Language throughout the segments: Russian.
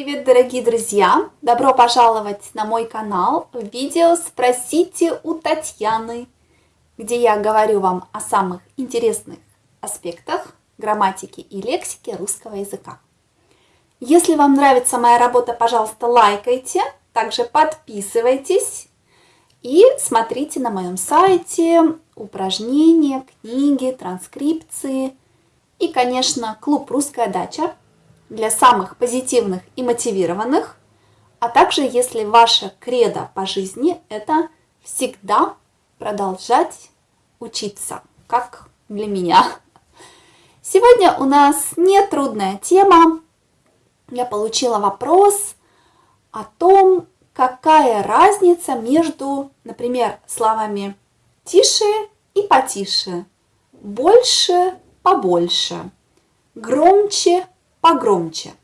Привет, дорогие друзья! Добро пожаловать на мой канал в видео «Спросите у Татьяны», где я говорю вам о самых интересных аспектах грамматики и лексики русского языка. Если вам нравится моя работа, пожалуйста, лайкайте, также подписывайтесь и смотрите на моем сайте упражнения, книги, транскрипции и, конечно, клуб «Русская дача», для самых позитивных и мотивированных, а также если ваша кредо по жизни – это всегда продолжать учиться, как для меня. Сегодня у нас нетрудная тема. Я получила вопрос о том, какая разница между, например, словами «тише» и «потише», «больше», «побольше», «громче», погромче.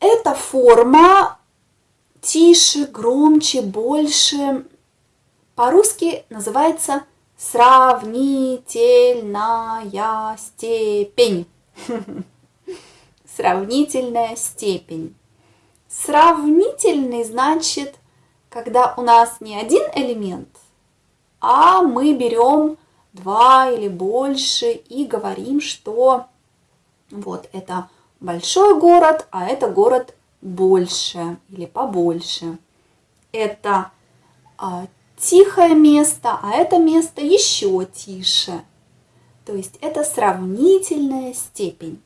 Эта форма тише, громче, больше по-русски называется сравнительная степень. Сравнительная степень. Сравнительный значит, когда у нас не один элемент, а мы берем два или больше и говорим, что вот это большой город, а это город больше или побольше. Это а, тихое место, а это место еще тише. То есть это сравнительная степень.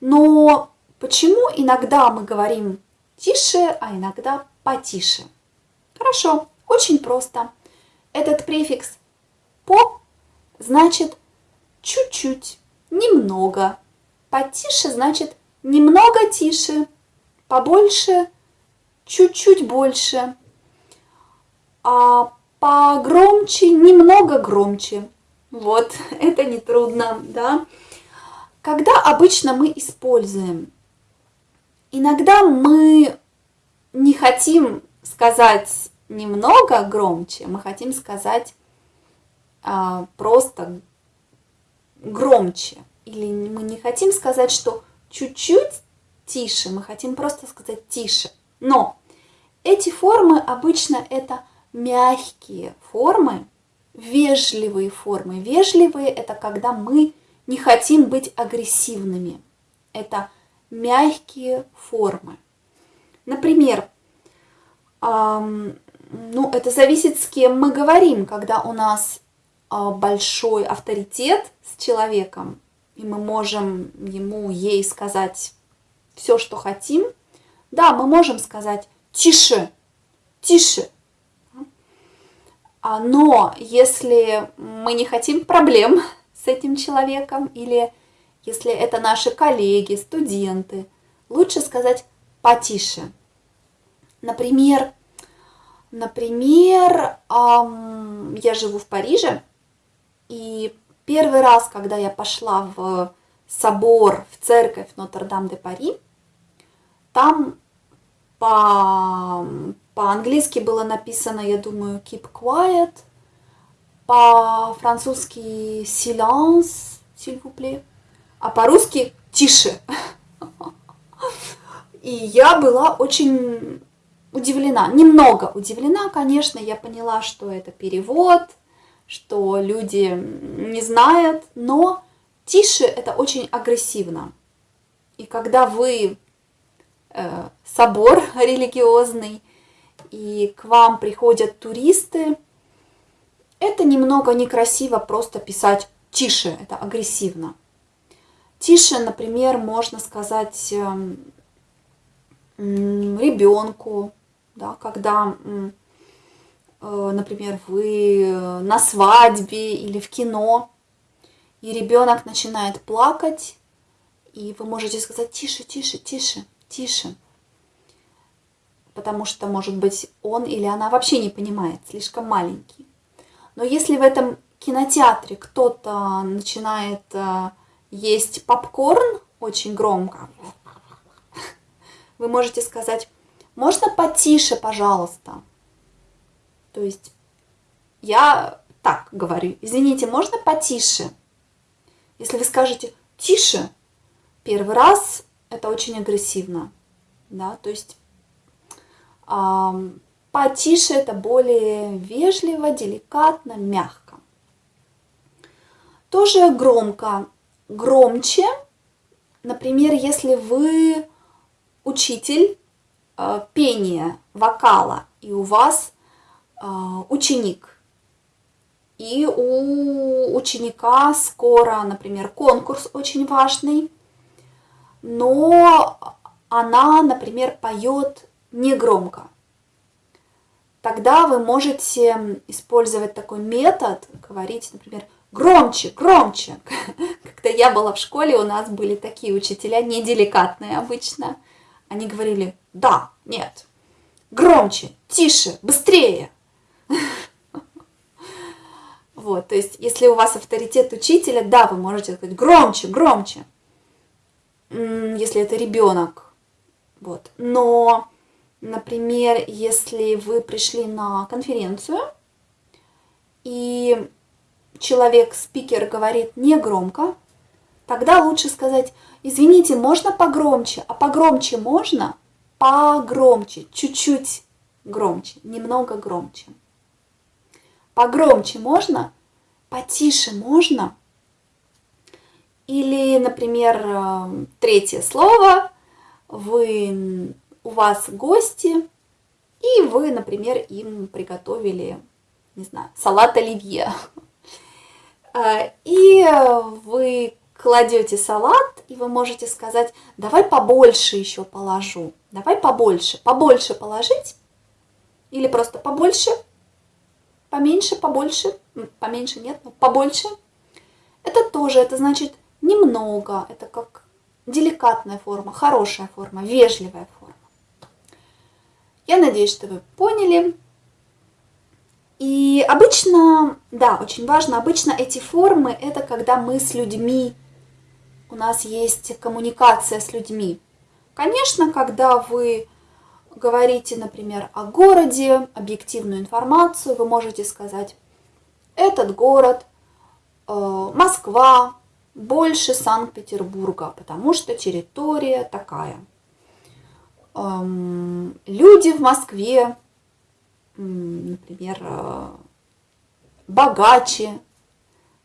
Но почему иногда мы говорим тише, а иногда потише? Хорошо, очень просто. Этот префикс по значит чуть-чуть немного. Потише значит немного тише, побольше, чуть-чуть больше. А погромче, немного громче. Вот, это нетрудно, да. Когда обычно мы используем? Иногда мы не хотим сказать немного громче, мы хотим сказать а, просто громче. Или мы не хотим сказать, что чуть-чуть тише, мы хотим просто сказать тише. Но эти формы обычно это мягкие формы, вежливые формы. Вежливые это когда мы не хотим быть агрессивными. Это мягкие формы. Например, эм, ну, это зависит, с кем мы говорим, когда у нас большой авторитет с человеком, и мы можем ему, ей сказать все, что хотим, да, мы можем сказать «тише», «тише». А, но если мы не хотим проблем с этим человеком, или если это наши коллеги, студенты, лучше сказать «потише». Например, например, я живу в Париже, и первый раз, когда я пошла в собор, в церковь Нотр-Дам-де-Пари, там по, по-английски было написано, я думаю, keep quiet, по-французски silence, s'il vous plaît, а по-русски тише. И я была очень удивлена, немного удивлена, конечно, я поняла, что это перевод – что люди не знают, но тише это очень агрессивно. И когда вы э, собор религиозный, и к вам приходят туристы, это немного некрасиво просто писать тише, это агрессивно. Тише, например, можно сказать э, ребенку, да, когда Э, например, вы на свадьбе или в кино, и ребенок начинает плакать, и вы можете сказать «тише, тише, тише, тише», потому что, может быть, он или она вообще не понимает, слишком маленький. Но если в этом кинотеатре кто-то начинает э, есть попкорн очень громко, вы можете сказать «можно потише, пожалуйста», то есть я так говорю, извините, можно потише? Если вы скажете тише, первый раз это очень агрессивно, да, то есть э, потише это более вежливо, деликатно, мягко. Тоже громко, громче, например, если вы учитель э, пения, вокала, и у вас ученик, и у ученика скоро, например, конкурс очень важный, но она, например, поет негромко. Тогда вы можете использовать такой метод, говорить, например, громче, громче. Когда я была в школе, у нас были такие учителя, неделикатные обычно. Они говорили, да, нет, громче, тише, быстрее. Вот, то есть, если у вас авторитет учителя, да, вы можете сказать громче, громче, если это ребенок. Вот. Но, например, если вы пришли на конференцию, и человек-спикер говорит не громко, тогда лучше сказать, извините, можно погромче, а погромче можно? Погромче, чуть-чуть громче, немного громче. Погромче можно? Потише можно? Или, например, э, третье слово, вы, у вас гости, и вы, например, им приготовили, не знаю, салат оливье. Э, и вы кладете салат, и вы можете сказать, давай побольше еще положу, давай побольше, побольше положить, или просто побольше – поменьше, побольше, поменьше нет, но побольше. Это тоже, это значит немного, это как деликатная форма, хорошая форма, вежливая форма. Я надеюсь, что вы поняли. И обычно, да, очень важно, обычно эти формы, это когда мы с людьми, у нас есть коммуникация с людьми. Конечно, когда вы говорите, например, о городе, объективную информацию, вы можете сказать, этот город, э, Москва, больше Санкт-Петербурга, потому что территория такая. Эм, люди в Москве, например, э, богаче,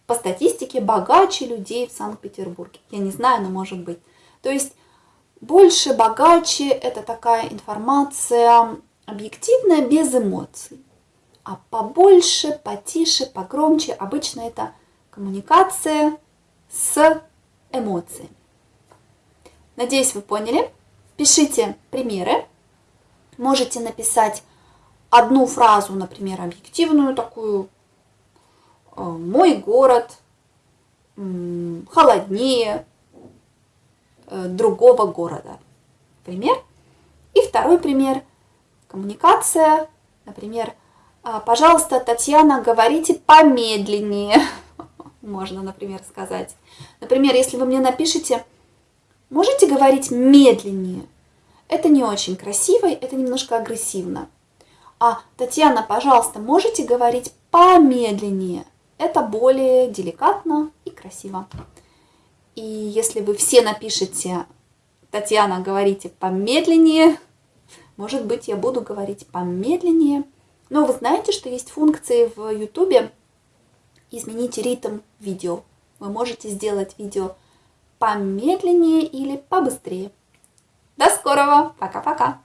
по статистике богаче людей в Санкт-Петербурге. Я не знаю, но может быть. То есть больше, богаче – это такая информация объективная, без эмоций. А побольше, потише, погромче – обычно это коммуникация с эмоциями. Надеюсь, вы поняли. Пишите примеры. Можете написать одну фразу, например, объективную такую. «Э, Мой город холоднее, другого города. Пример. И второй пример. Коммуникация. Например, «А, пожалуйста, Татьяна, говорите помедленнее. Можно, например, сказать. Например, если вы мне напишите, можете говорить медленнее. Это не очень красиво, это немножко агрессивно. А, Татьяна, пожалуйста, можете говорить помедленнее. Это более деликатно и красиво. И если вы все напишите, Татьяна, говорите помедленнее, может быть, я буду говорить помедленнее. Но вы знаете, что есть функции в YouTube изменить ритм видео. Вы можете сделать видео помедленнее или побыстрее. До скорого! Пока-пока!